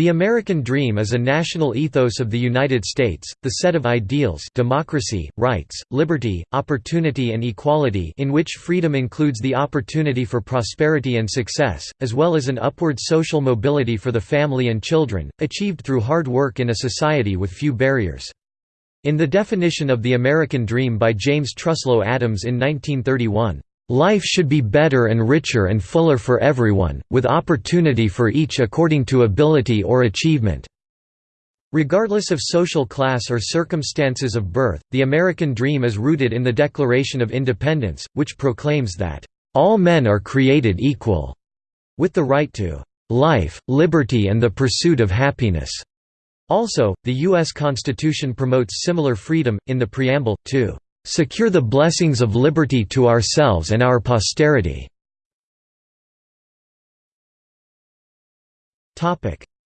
The American Dream is a national ethos of the United States, the set of ideals democracy, rights, liberty, opportunity and equality in which freedom includes the opportunity for prosperity and success, as well as an upward social mobility for the family and children, achieved through hard work in a society with few barriers. In the definition of the American Dream by James Truslow Adams in 1931, Life should be better and richer and fuller for everyone, with opportunity for each according to ability or achievement. Regardless of social class or circumstances of birth, the American dream is rooted in the Declaration of Independence, which proclaims that, "...all men are created equal," with the right to "...life, liberty and the pursuit of happiness." Also, the U.S. Constitution promotes similar freedom, in the preamble, to secure the blessings of liberty to ourselves and our posterity."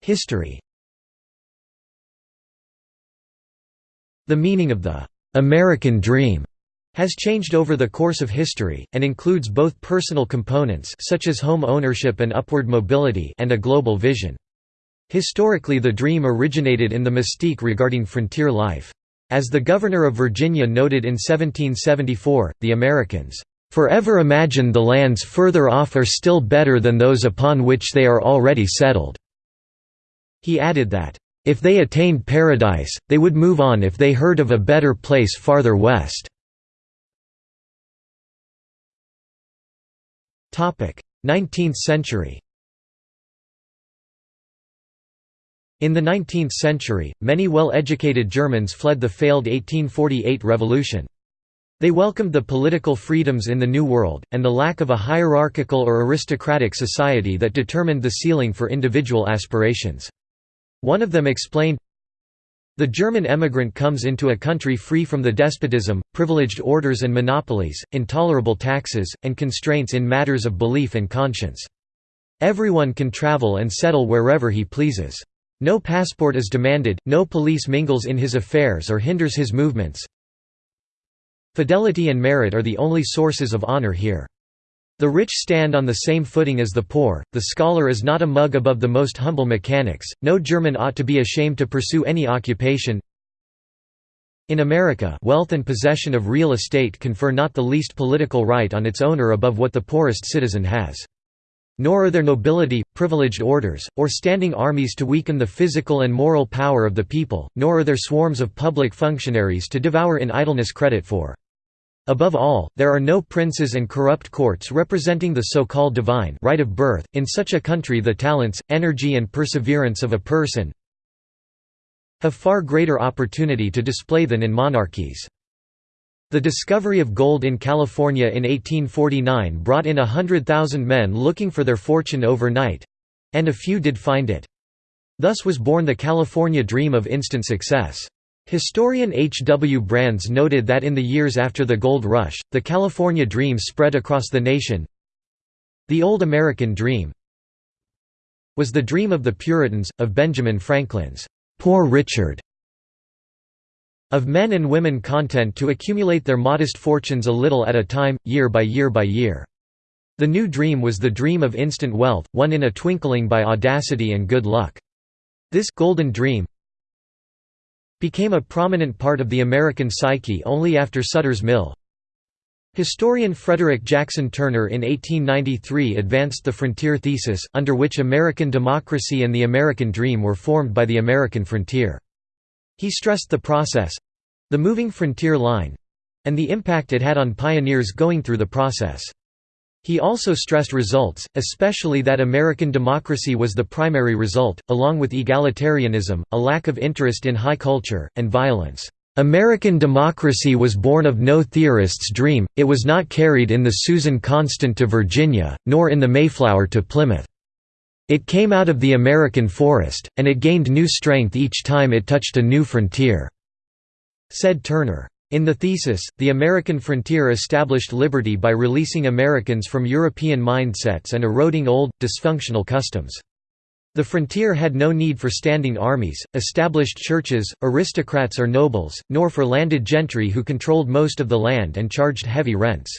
History The meaning of the «American Dream» has changed over the course of history, and includes both personal components such as home ownership and upward mobility and a global vision. Historically the dream originated in the mystique regarding frontier life. As the governor of Virginia noted in 1774, the Americans, "...forever imagine the lands further off are still better than those upon which they are already settled." He added that, "...if they attained paradise, they would move on if they heard of a better place farther west." 19th century In the 19th century, many well-educated Germans fled the failed 1848 revolution. They welcomed the political freedoms in the New World, and the lack of a hierarchical or aristocratic society that determined the ceiling for individual aspirations. One of them explained, the German emigrant comes into a country free from the despotism, privileged orders and monopolies, intolerable taxes, and constraints in matters of belief and conscience. Everyone can travel and settle wherever he pleases. No passport is demanded, no police mingles in his affairs or hinders his movements. Fidelity and merit are the only sources of honor here. The rich stand on the same footing as the poor, the scholar is not a mug above the most humble mechanics, no German ought to be ashamed to pursue any occupation. In America wealth and possession of real estate confer not the least political right on its owner above what the poorest citizen has. Nor are there nobility, privileged orders, or standing armies to weaken the physical and moral power of the people, nor are there swarms of public functionaries to devour in idleness credit for. Above all, there are no princes and corrupt courts representing the so-called divine right of birth. In such a country the talents, energy and perseverance of a person have far greater opportunity to display than in monarchies. The discovery of gold in California in 1849 brought in a hundred thousand men looking for their fortune overnight—and a few did find it. Thus was born the California dream of instant success. Historian H. W. Brands noted that in the years after the gold rush, the California dream spread across the nation. The old American dream was the dream of the Puritans, of Benjamin Franklin's Poor Richard, of men and women content to accumulate their modest fortunes a little at a time, year by year by year. The new dream was the dream of instant wealth, won in a twinkling by audacity and good luck. This golden dream became a prominent part of the American psyche only after Sutter's Mill. Historian Frederick Jackson Turner in 1893 advanced the frontier thesis, under which American democracy and the American dream were formed by the American frontier. He stressed the process—the moving frontier line—and the impact it had on pioneers going through the process. He also stressed results, especially that American democracy was the primary result, along with egalitarianism, a lack of interest in high culture, and violence. American democracy was born of no theorist's dream, it was not carried in the Susan Constant to Virginia, nor in the Mayflower to Plymouth. It came out of the American forest, and it gained new strength each time it touched a new frontier," said Turner. In the thesis, the American frontier established liberty by releasing Americans from European mindsets and eroding old, dysfunctional customs. The frontier had no need for standing armies, established churches, aristocrats or nobles, nor for landed gentry who controlled most of the land and charged heavy rents.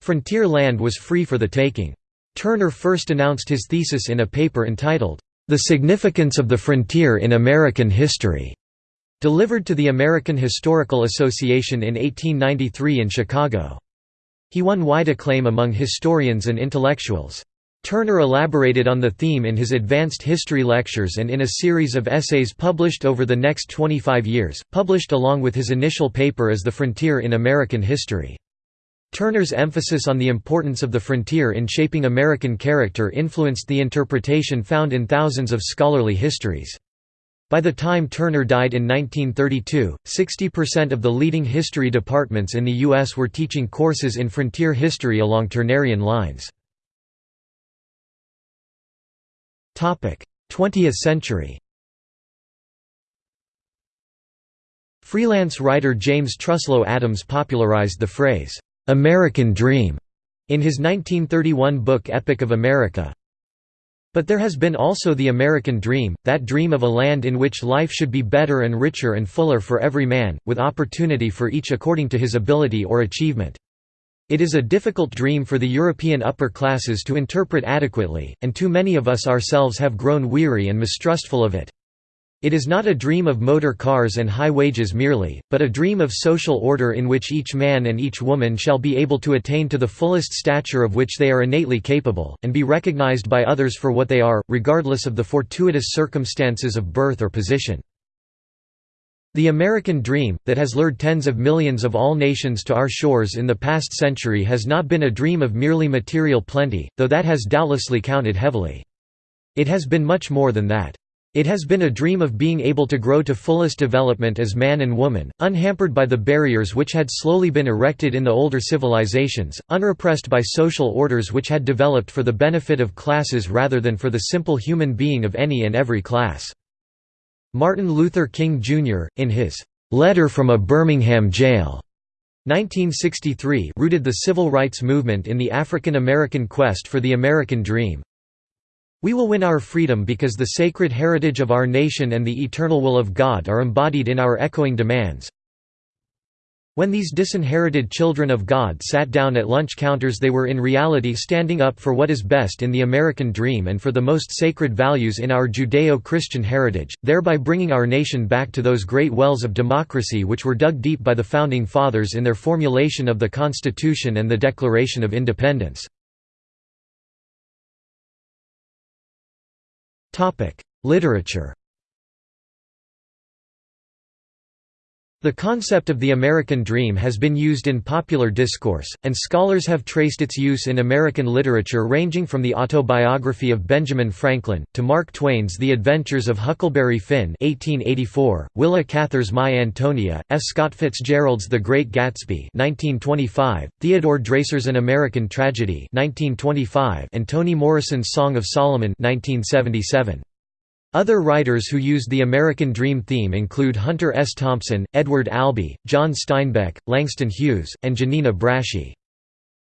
Frontier land was free for the taking. Turner first announced his thesis in a paper entitled, The Significance of the Frontier in American History, delivered to the American Historical Association in 1893 in Chicago. He won wide acclaim among historians and intellectuals. Turner elaborated on the theme in his advanced history lectures and in a series of essays published over the next 25 years, published along with his initial paper as The Frontier in American History. Turner's emphasis on the importance of the frontier in shaping American character influenced the interpretation found in thousands of scholarly histories. By the time Turner died in 1932, 60% of the leading history departments in the U.S. were teaching courses in frontier history along Turnerian lines. 20th century Freelance writer James Truslow Adams popularized the phrase, "'American Dream' in his 1931 book Epic of America, but there has been also the American dream, that dream of a land in which life should be better and richer and fuller for every man, with opportunity for each according to his ability or achievement. It is a difficult dream for the European upper classes to interpret adequately, and too many of us ourselves have grown weary and mistrustful of it. It is not a dream of motor cars and high wages merely, but a dream of social order in which each man and each woman shall be able to attain to the fullest stature of which they are innately capable, and be recognized by others for what they are, regardless of the fortuitous circumstances of birth or position. The American dream, that has lured tens of millions of all nations to our shores in the past century has not been a dream of merely material plenty, though that has doubtlessly counted heavily. It has been much more than that. It has been a dream of being able to grow to fullest development as man and woman, unhampered by the barriers which had slowly been erected in the older civilizations, unrepressed by social orders which had developed for the benefit of classes rather than for the simple human being of any and every class. Martin Luther King, Jr., in his "'Letter from a Birmingham Jail' 1963 rooted the civil rights movement in the African American quest for the American dream, we will win our freedom because the sacred heritage of our nation and the eternal will of God are embodied in our echoing demands. When these disinherited children of God sat down at lunch counters they were in reality standing up for what is best in the American dream and for the most sacred values in our Judeo-Christian heritage, thereby bringing our nation back to those great wells of democracy which were dug deep by the Founding Fathers in their formulation of the Constitution and the Declaration of Independence. Literature The concept of the American dream has been used in popular discourse, and scholars have traced its use in American literature ranging from the autobiography of Benjamin Franklin, to Mark Twain's The Adventures of Huckleberry Finn 1884, Willa Cather's My Antonia, F. Scott Fitzgerald's The Great Gatsby 1925, Theodore Dreiser's An American Tragedy 1925, and Toni Morrison's Song of Solomon 1977. Other writers who used the American Dream theme include Hunter S. Thompson, Edward Albee, John Steinbeck, Langston Hughes, and Giannina Braschi.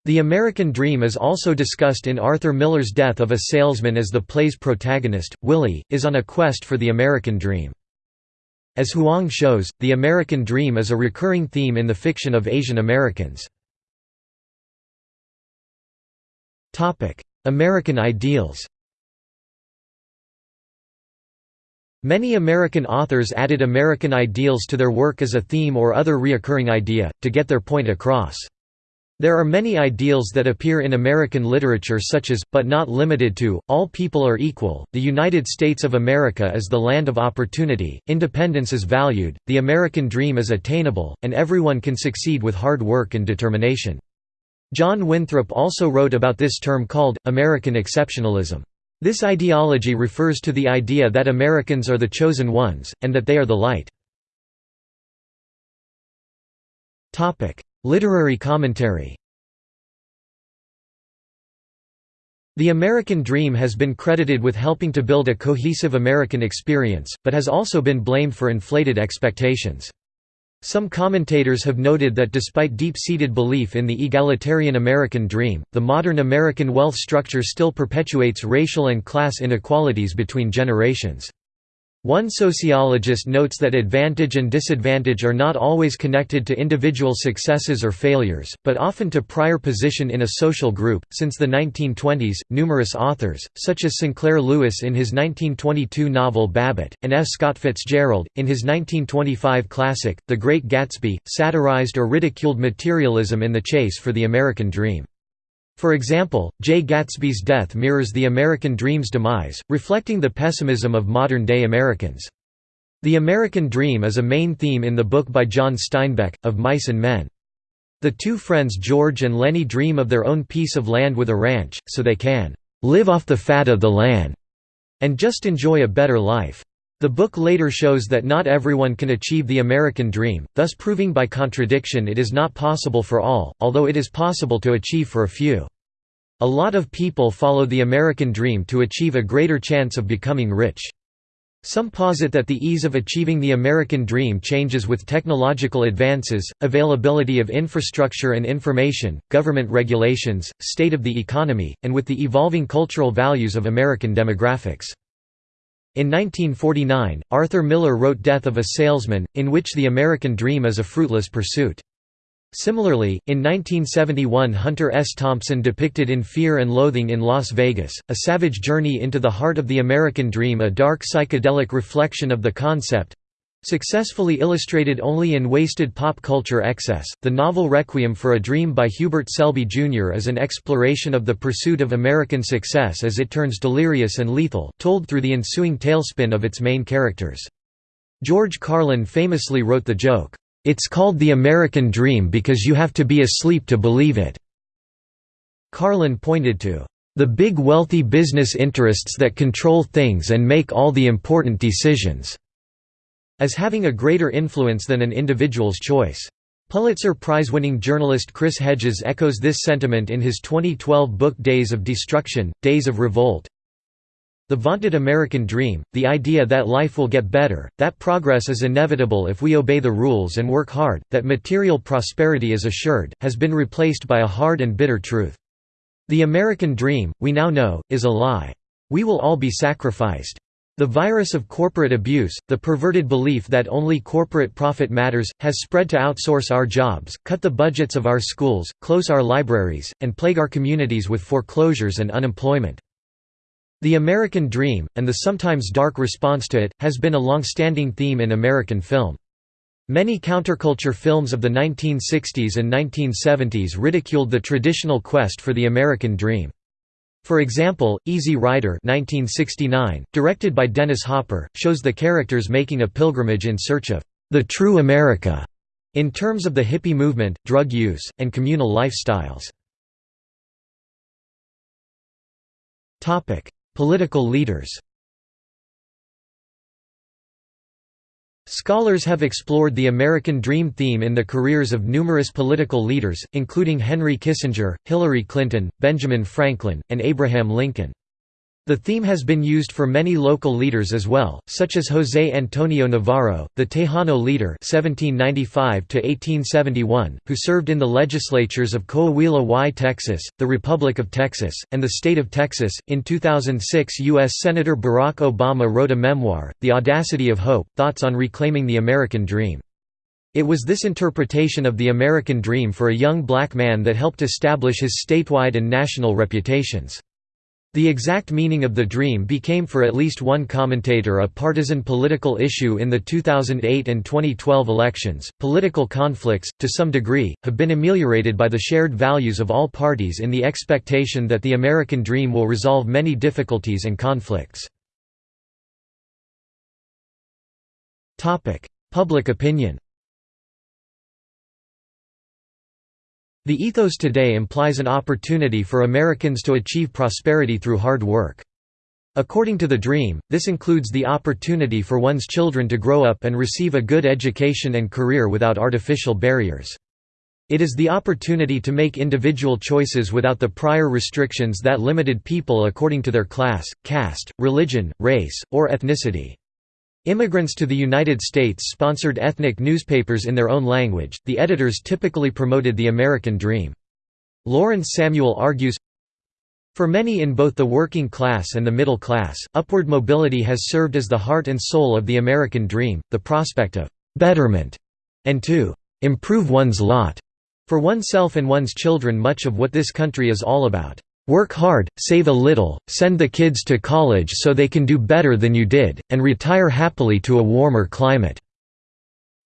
The American Dream is also discussed in Arthur Miller's Death of a Salesman as the play's protagonist, Willie, is on a quest for the American Dream. As Huang shows, the American Dream is a recurring theme in the fiction of Asian Americans. American ideals Many American authors added American ideals to their work as a theme or other reoccurring idea, to get their point across. There are many ideals that appear in American literature such as, but not limited to, all people are equal, the United States of America is the land of opportunity, independence is valued, the American dream is attainable, and everyone can succeed with hard work and determination. John Winthrop also wrote about this term called, American exceptionalism. This ideology refers to the idea that Americans are the chosen ones, and that they are the light. Literary commentary The American Dream has been credited with helping to build a cohesive American experience, but has also been blamed for inflated expectations. Some commentators have noted that despite deep-seated belief in the egalitarian American dream, the modern American wealth structure still perpetuates racial and class inequalities between generations. One sociologist notes that advantage and disadvantage are not always connected to individual successes or failures, but often to prior position in a social group. Since the 1920s, numerous authors, such as Sinclair Lewis in his 1922 novel Babbitt, and F. Scott Fitzgerald, in his 1925 classic, The Great Gatsby, satirized or ridiculed materialism in the chase for the American dream. For example, Jay Gatsby's death mirrors the American dream's demise, reflecting the pessimism of modern-day Americans. The American Dream is a main theme in the book by John Steinbeck, of Mice and Men. The two friends George and Lennie dream of their own piece of land with a ranch, so they can "...live off the fat of the land," and just enjoy a better life. The book later shows that not everyone can achieve the American dream, thus proving by contradiction it is not possible for all, although it is possible to achieve for a few. A lot of people follow the American dream to achieve a greater chance of becoming rich. Some posit that the ease of achieving the American dream changes with technological advances, availability of infrastructure and information, government regulations, state of the economy, and with the evolving cultural values of American demographics. In 1949, Arthur Miller wrote Death of a Salesman, in which the American dream is a fruitless pursuit. Similarly, in 1971 Hunter S. Thompson depicted In Fear and Loathing in Las Vegas, a savage journey into the heart of the American dream a dark psychedelic reflection of the concept, Successfully illustrated only in wasted pop culture excess, the novel Requiem for a Dream by Hubert Selby Jr. is an exploration of the pursuit of American success as it turns delirious and lethal, told through the ensuing tailspin of its main characters. George Carlin famously wrote the joke, "'It's called the American Dream because you have to be asleep to believe it." Carlin pointed to, "'the big wealthy business interests that control things and make all the important decisions' as having a greater influence than an individual's choice. Pulitzer Prize-winning journalist Chris Hedges echoes this sentiment in his 2012 book Days of Destruction, Days of Revolt. The vaunted American dream, the idea that life will get better, that progress is inevitable if we obey the rules and work hard, that material prosperity is assured, has been replaced by a hard and bitter truth. The American dream, we now know, is a lie. We will all be sacrificed. The virus of corporate abuse, the perverted belief that only corporate profit matters, has spread to outsource our jobs, cut the budgets of our schools, close our libraries, and plague our communities with foreclosures and unemployment. The American dream, and the sometimes dark response to it, has been a long-standing theme in American film. Many counterculture films of the 1960s and 1970s ridiculed the traditional quest for the American dream. For example, Easy Rider 1969, directed by Dennis Hopper, shows the characters making a pilgrimage in search of the true America in terms of the hippie movement, drug use, and communal lifestyles. Political leaders Scholars have explored the American Dream theme in the careers of numerous political leaders, including Henry Kissinger, Hillary Clinton, Benjamin Franklin, and Abraham Lincoln. The theme has been used for many local leaders as well, such as José Antonio Navarro, the Tejano leader (1795–1871), who served in the legislatures of Coahuila y Texas, the Republic of Texas, and the state of Texas. In 2006, U.S. Senator Barack Obama wrote a memoir, *The Audacity of Hope: Thoughts on Reclaiming the American Dream*. It was this interpretation of the American dream for a young black man that helped establish his statewide and national reputations. The exact meaning of the dream became for at least one commentator a partisan political issue in the 2008 and 2012 elections. Political conflicts, to some degree, have been ameliorated by the shared values of all parties in the expectation that the American dream will resolve many difficulties and conflicts. Public opinion The ethos today implies an opportunity for Americans to achieve prosperity through hard work. According to the dream, this includes the opportunity for one's children to grow up and receive a good education and career without artificial barriers. It is the opportunity to make individual choices without the prior restrictions that limited people according to their class, caste, religion, race, or ethnicity. Immigrants to the United States sponsored ethnic newspapers in their own language, the editors typically promoted the American dream. Lawrence Samuel argues, For many in both the working class and the middle class, upward mobility has served as the heart and soul of the American dream, the prospect of «betterment» and to «improve one's lot» for oneself and one's children much of what this country is all about. Work hard, save a little, send the kids to college so they can do better than you did, and retire happily to a warmer climate."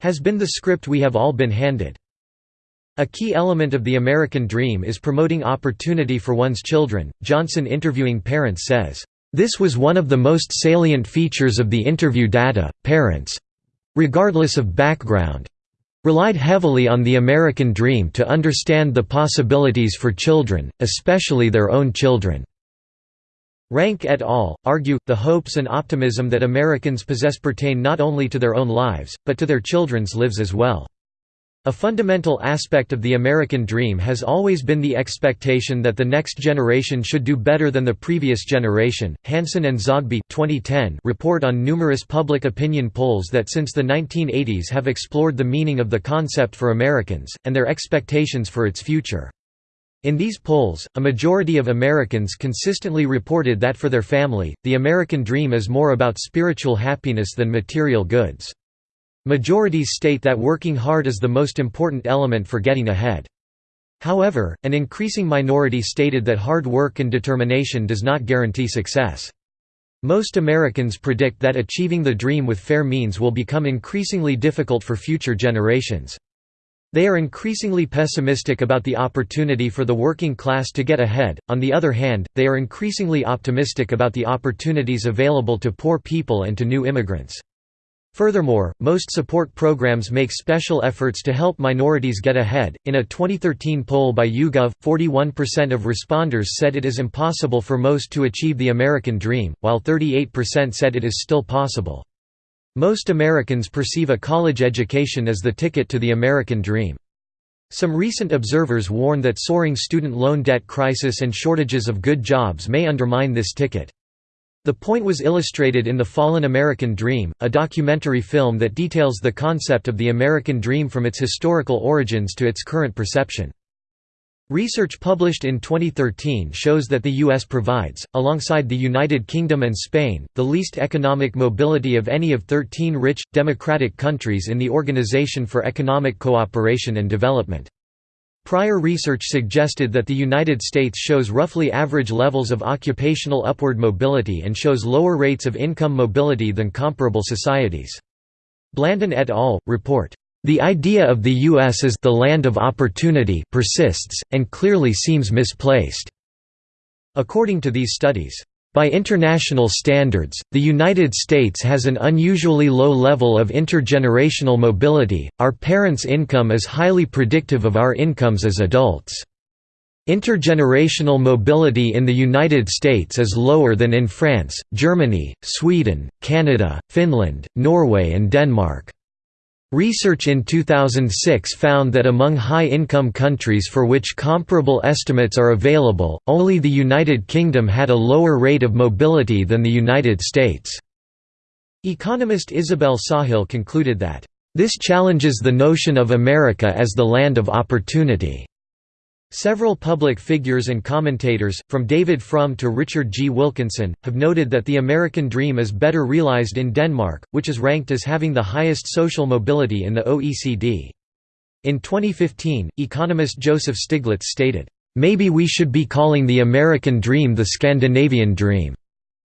has been the script we have all been handed. A key element of the American dream is promoting opportunity for one's children. Johnson interviewing parents says, This was one of the most salient features of the interview data. Parents regardless of background relied heavily on the American dream to understand the possibilities for children, especially their own children. Rank et al. argue, the hopes and optimism that Americans possess pertain not only to their own lives, but to their children's lives as well. A fundamental aspect of the American dream has always been the expectation that the next generation should do better than the previous generation. Hanson and Zogby 2010 report on numerous public opinion polls that since the 1980s have explored the meaning of the concept for Americans, and their expectations for its future. In these polls, a majority of Americans consistently reported that for their family, the American dream is more about spiritual happiness than material goods. Majorities state that working hard is the most important element for getting ahead. However, an increasing minority stated that hard work and determination does not guarantee success. Most Americans predict that achieving the dream with fair means will become increasingly difficult for future generations. They are increasingly pessimistic about the opportunity for the working class to get ahead, on the other hand, they are increasingly optimistic about the opportunities available to poor people and to new immigrants. Furthermore, most support programs make special efforts to help minorities get ahead. In a 2013 poll by YouGov, 41% of responders said it is impossible for most to achieve the American dream, while 38% said it is still possible. Most Americans perceive a college education as the ticket to the American dream. Some recent observers warn that soaring student loan debt crisis and shortages of good jobs may undermine this ticket. The point was illustrated in The Fallen American Dream, a documentary film that details the concept of the American dream from its historical origins to its current perception. Research published in 2013 shows that the U.S. provides, alongside the United Kingdom and Spain, the least economic mobility of any of 13 rich, democratic countries in the Organization for Economic Cooperation and Development. Prior research suggested that the United States shows roughly average levels of occupational upward mobility and shows lower rates of income mobility than comparable societies. Blanden et al. report, "...the idea of the U.S. as the land of opportunity persists, and clearly seems misplaced." According to these studies, by international standards, the United States has an unusually low level of intergenerational mobility, our parents' income is highly predictive of our incomes as adults. Intergenerational mobility in the United States is lower than in France, Germany, Sweden, Canada, Finland, Norway and Denmark. Research in 2006 found that among high-income countries for which comparable estimates are available, only the United Kingdom had a lower rate of mobility than the United States. Economist Isabel Sawhill concluded that, "...this challenges the notion of America as the land of opportunity." Several public figures and commentators, from David Frum to Richard G. Wilkinson, have noted that the American dream is better realized in Denmark, which is ranked as having the highest social mobility in the OECD. In 2015, economist Joseph Stiglitz stated, "...maybe we should be calling the American dream the Scandinavian dream."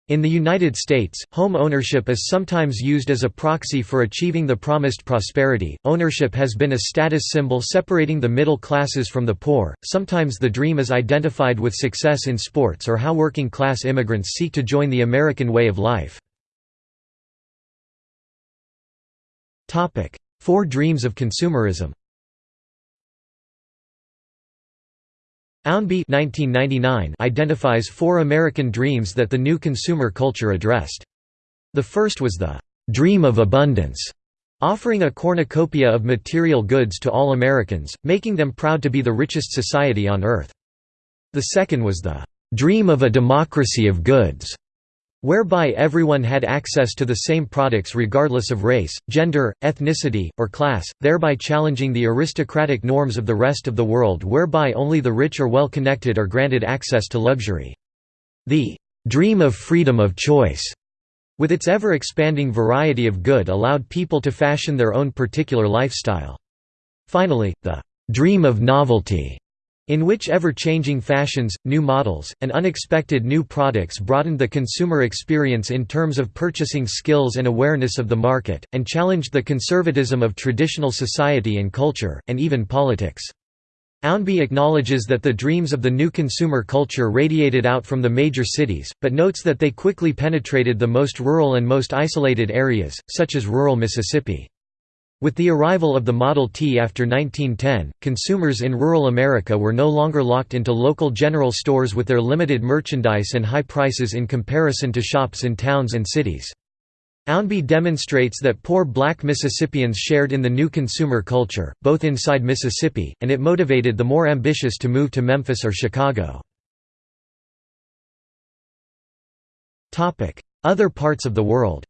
In the United States, home ownership is sometimes used as a proxy for achieving the promised prosperity. Ownership has been a status symbol separating the middle classes from the poor. Sometimes the dream is identified with success in sports or how working class immigrants seek to join the American way of life. Four dreams of consumerism. Ownby identifies four American dreams that the new consumer culture addressed. The first was the «dream of abundance», offering a cornucopia of material goods to all Americans, making them proud to be the richest society on earth. The second was the «dream of a democracy of goods», whereby everyone had access to the same products regardless of race, gender, ethnicity, or class, thereby challenging the aristocratic norms of the rest of the world whereby only the rich or well-connected are granted access to luxury. The "'dream of freedom of choice' with its ever-expanding variety of good allowed people to fashion their own particular lifestyle. Finally, the "'dream of novelty' in which ever-changing fashions, new models, and unexpected new products broadened the consumer experience in terms of purchasing skills and awareness of the market, and challenged the conservatism of traditional society and culture, and even politics. Ownby acknowledges that the dreams of the new consumer culture radiated out from the major cities, but notes that they quickly penetrated the most rural and most isolated areas, such as rural Mississippi. With the arrival of the Model T after 1910, consumers in rural America were no longer locked into local general stores with their limited merchandise and high prices in comparison to shops in towns and cities. Ownby demonstrates that poor black Mississippians shared in the new consumer culture, both inside Mississippi, and it motivated the more ambitious to move to Memphis or Chicago. Other parts of the world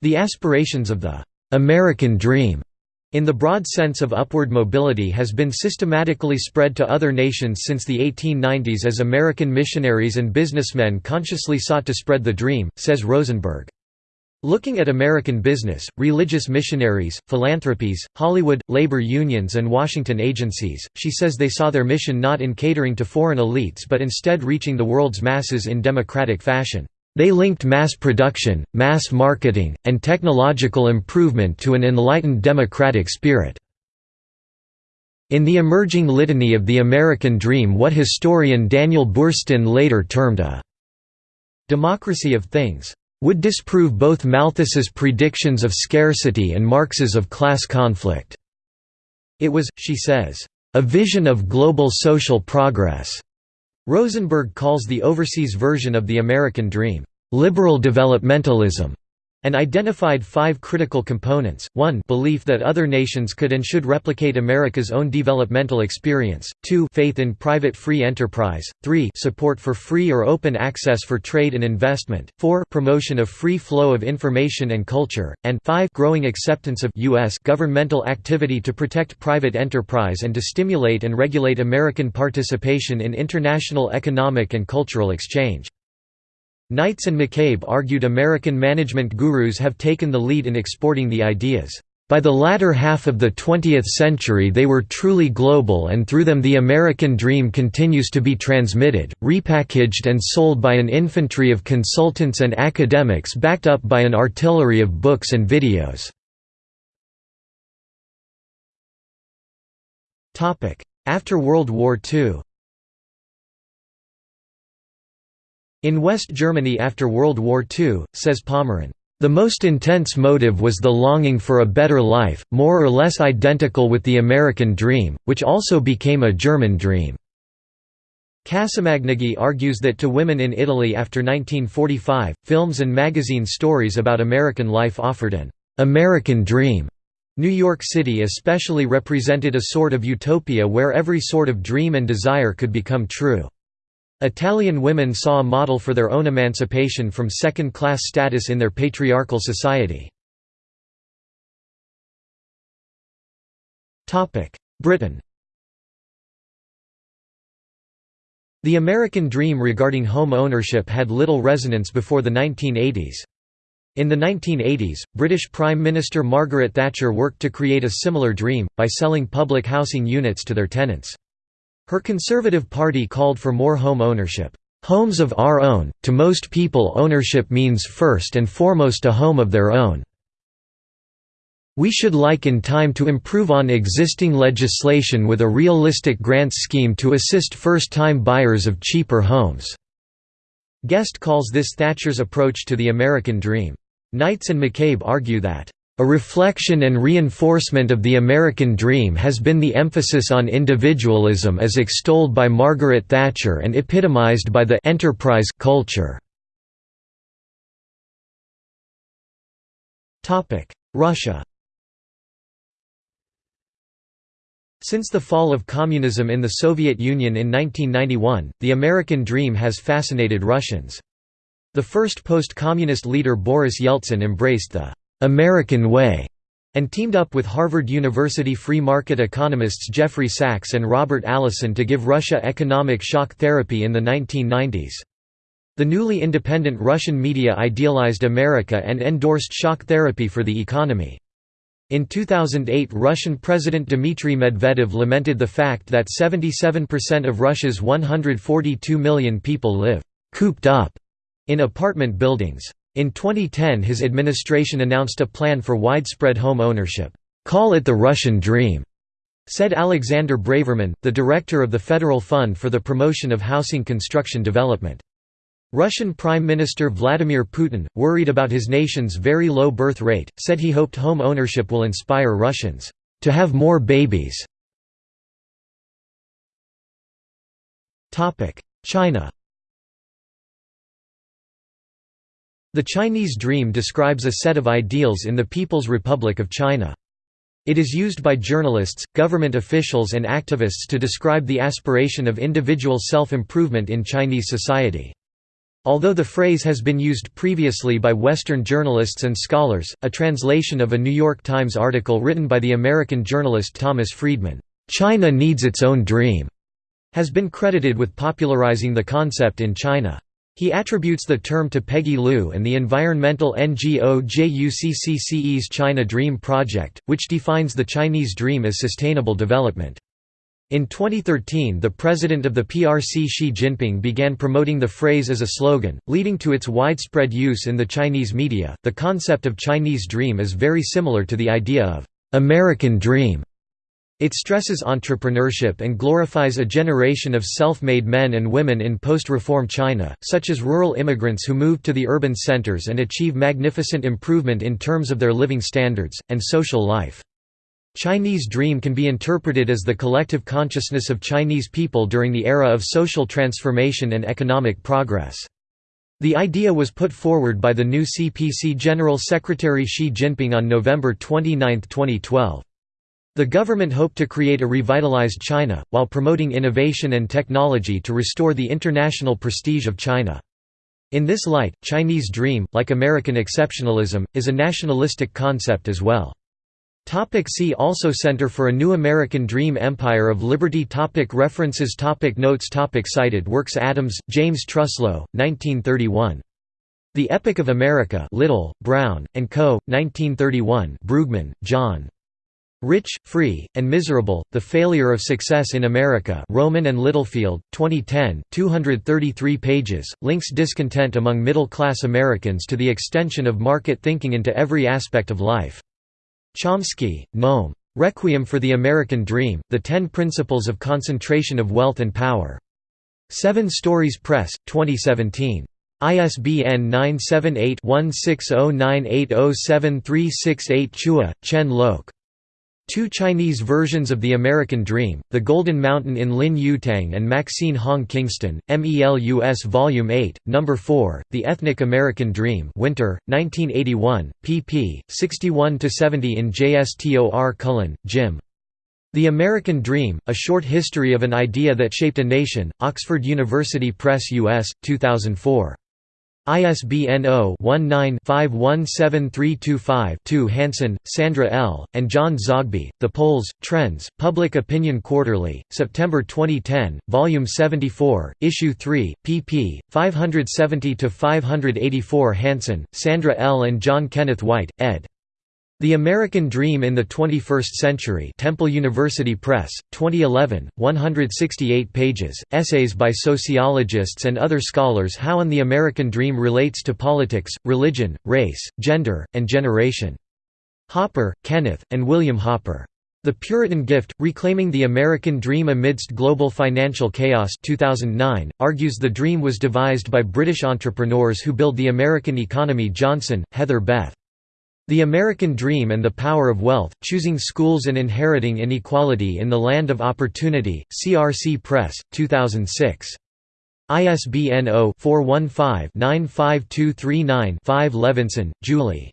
The aspirations of the «American Dream» in the broad sense of upward mobility has been systematically spread to other nations since the 1890s as American missionaries and businessmen consciously sought to spread the dream, says Rosenberg. Looking at American business, religious missionaries, philanthropies, Hollywood, labor unions and Washington agencies, she says they saw their mission not in catering to foreign elites but instead reaching the world's masses in democratic fashion. They linked mass production, mass marketing, and technological improvement to an enlightened democratic spirit. In the emerging litany of the American dream what historian Daniel Boorstin later termed a «democracy of things» would disprove both Malthus's predictions of scarcity and Marx's of class conflict. It was, she says, a vision of global social progress Rosenberg calls the overseas version of the American dream, "...liberal developmentalism", and identified five critical components, 1 belief that other nations could and should replicate America's own developmental experience, 2 faith in private free enterprise, 3 support for free or open access for trade and investment, 4 promotion of free flow of information and culture, and 5 growing acceptance of U.S. governmental activity to protect private enterprise and to stimulate and regulate American participation in international economic and cultural exchange. Knights and McCabe argued American management gurus have taken the lead in exporting the ideas. By the latter half of the 20th century they were truly global and through them the American dream continues to be transmitted, repackaged and sold by an infantry of consultants and academics backed up by an artillery of books and videos. After World War II In West Germany after World War II, says Pommerin, "...the most intense motive was the longing for a better life, more or less identical with the American dream, which also became a German dream." Cassamagnaghi argues that to women in Italy after 1945, films and magazine stories about American life offered an "'American dream' New York City especially represented a sort of utopia where every sort of dream and desire could become true. Italian women saw a model for their own emancipation from second-class status in their patriarchal society. Britain The American dream regarding home ownership had little resonance before the 1980s. In the 1980s, British Prime Minister Margaret Thatcher worked to create a similar dream, by selling public housing units to their tenants. Her Conservative Party called for more home ownership. Homes of our own, to most people ownership means first and foremost a home of their own. We should like in time to improve on existing legislation with a realistic grants scheme to assist first-time buyers of cheaper homes." Guest calls this Thatcher's approach to the American dream. Knights and McCabe argue that a reflection and reinforcement of the American dream has been the emphasis on individualism as extolled by Margaret Thatcher and epitomized by the enterprise culture. Russia Since the fall of communism in the Soviet Union in 1991, the American dream has fascinated Russians. The first post-communist leader Boris Yeltsin embraced the American Way and teamed up with Harvard University free market economists Jeffrey Sachs and Robert Allison to give Russia economic shock therapy in the 1990s. The newly independent Russian media idealized America and endorsed shock therapy for the economy. In 2008 Russian President Dmitry Medvedev lamented the fact that 77% of Russia's 142 million people live «cooped up» in apartment buildings. In 2010 his administration announced a plan for widespread home ownership. "'Call it the Russian Dream' said Alexander Braverman, the director of the Federal Fund for the Promotion of Housing Construction Development. Russian Prime Minister Vladimir Putin, worried about his nation's very low birth rate, said he hoped home ownership will inspire Russians to have more babies. China The Chinese Dream describes a set of ideals in the People's Republic of China. It is used by journalists, government officials and activists to describe the aspiration of individual self-improvement in Chinese society. Although the phrase has been used previously by Western journalists and scholars, a translation of a New York Times article written by the American journalist Thomas Friedman, "'China Needs Its Own Dream' has been credited with popularizing the concept in China. He attributes the term to Peggy Liu and the environmental NGO JUCCCE's China Dream Project, which defines the Chinese dream as sustainable development. In 2013 the president of the PRC Xi Jinping began promoting the phrase as a slogan, leading to its widespread use in the Chinese media. The concept of Chinese dream is very similar to the idea of American dream. It stresses entrepreneurship and glorifies a generation of self-made men and women in post-reform China, such as rural immigrants who move to the urban centers and achieve magnificent improvement in terms of their living standards, and social life. Chinese dream can be interpreted as the collective consciousness of Chinese people during the era of social transformation and economic progress. The idea was put forward by the new CPC General Secretary Xi Jinping on November 29, 2012. The government hoped to create a revitalized China, while promoting innovation and technology to restore the international prestige of China. In this light, Chinese Dream, like American exceptionalism, is a nationalistic concept as well. Topic see also Center for a New American Dream Empire of Liberty topic References topic Notes topic Cited works Adams, James Truslow, 1931. The Epic of America Little, Brown, and Co., 1931 Brueggemann, John. Rich, Free, and Miserable, The Failure of Success in America Rowman and Littlefield, 2010 233 pages, links discontent among middle-class Americans to the extension of market thinking into every aspect of life. Chomsky, Noam. Requiem for the American Dream, The Ten Principles of Concentration of Wealth and Power. Seven Stories Press, 2017. ISBN 978-1609807368 Chua, Chen Loke. Two Chinese versions of the American Dream, The Golden Mountain in Lin Yutang and Maxine Hong Kingston, MELUS Volume 8, No. 4, The Ethnic American Dream Winter, 1981, pp. 61–70 in JSTOR Cullen, Jim. The American Dream, A Short History of an Idea That Shaped a Nation, Oxford University Press US, 2004. ISBN 0-19-517325-2 Hanson, Sandra L., and John Zogby, The Polls, Trends, Public Opinion Quarterly, September 2010, Volume 74, Issue 3, pp. 570–584 Hanson, Sandra L. and John Kenneth White, ed. The American Dream in the 21st Century Temple University Press, 2011, 168 pages, essays by sociologists and other scholars how and the American Dream relates to politics, religion, race, gender, and generation. Hopper, Kenneth, and William Hopper. The Puritan Gift, Reclaiming the American Dream Amidst Global Financial Chaos 2009, argues the dream was devised by British entrepreneurs who build the American economy Johnson, Heather Beth. The American Dream and the Power of Wealth, Choosing Schools and Inheriting Inequality in the Land of Opportunity, CRC Press, 2006. ISBN 0-415-95239-5 Levinson, Julie.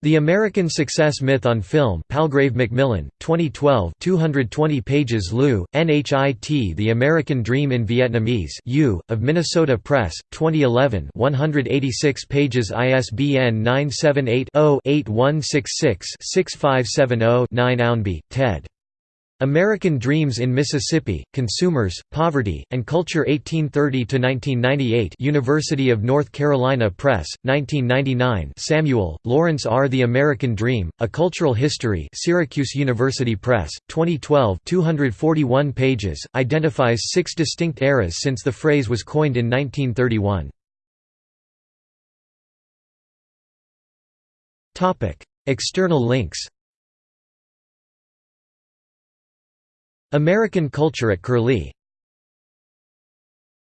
The American Success Myth on Film Palgrave Macmillan, 2012 220 pages Liu, NHIT The American Dream in Vietnamese U, of Minnesota Press, 2011 186 pages ISBN 978-0-8166-6570-9 Ownby, Ted. American Dreams in Mississippi, Consumers, Poverty, and Culture 1830–1998 University of North Carolina Press, 1999 Samuel, Lawrence R. The American Dream, A Cultural History Syracuse University Press, 2012 241 pages, identifies six distinct eras since the phrase was coined in 1931. External links American culture at Curlie